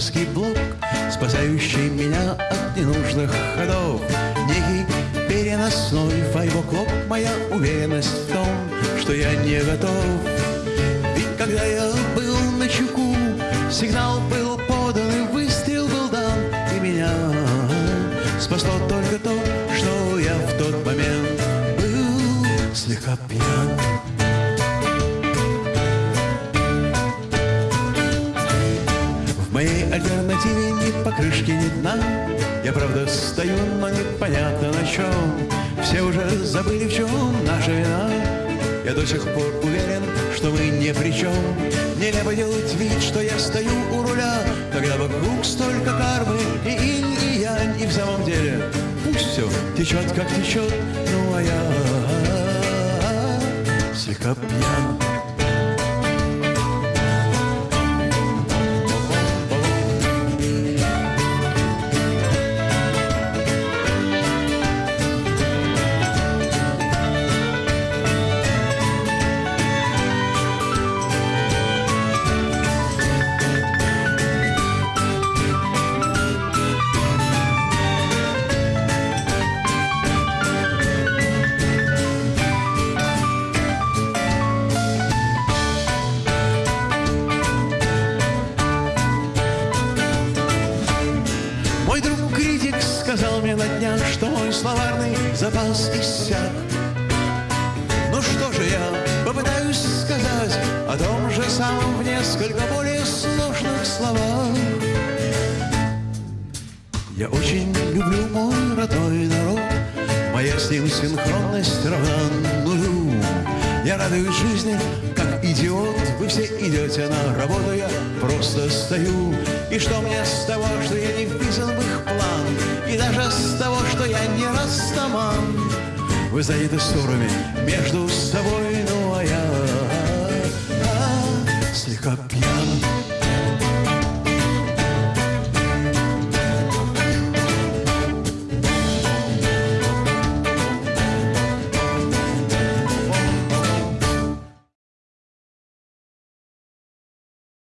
Спасающий меня от ненужных ходов. Некий переносной файвоклоп Моя уверенность в том, что я не готов. Ведь когда я был на чеку Сигнал был подан и выстрел был дан И меня спасло только то, что я в тот момент был слегка пьян покрышки, ни дна. Я правда стою, но непонятно на чем Все уже забыли, в чем наша вина. Я до сих пор уверен, что мы ни при чем Нелепо делать вид, что я стою у руля. Когда вокруг столько кармы и инь, и янь И в самом деле пусть все течет, как течет Ну а я слегка пьян критик сказал мне на днях, что мой словарный запас иссяк. Ну что же я попытаюсь сказать о том же самом в несколько более сложных словах. Я очень люблю мой родной народ, Моя с ним синхронность равна нулю. Я радуюсь жизни, как идиот, Вы все идете на работу, я просто стою. И что мне с того, что я не вписан в их план, И даже с того, что я не растаман, Вы заняты ссорами между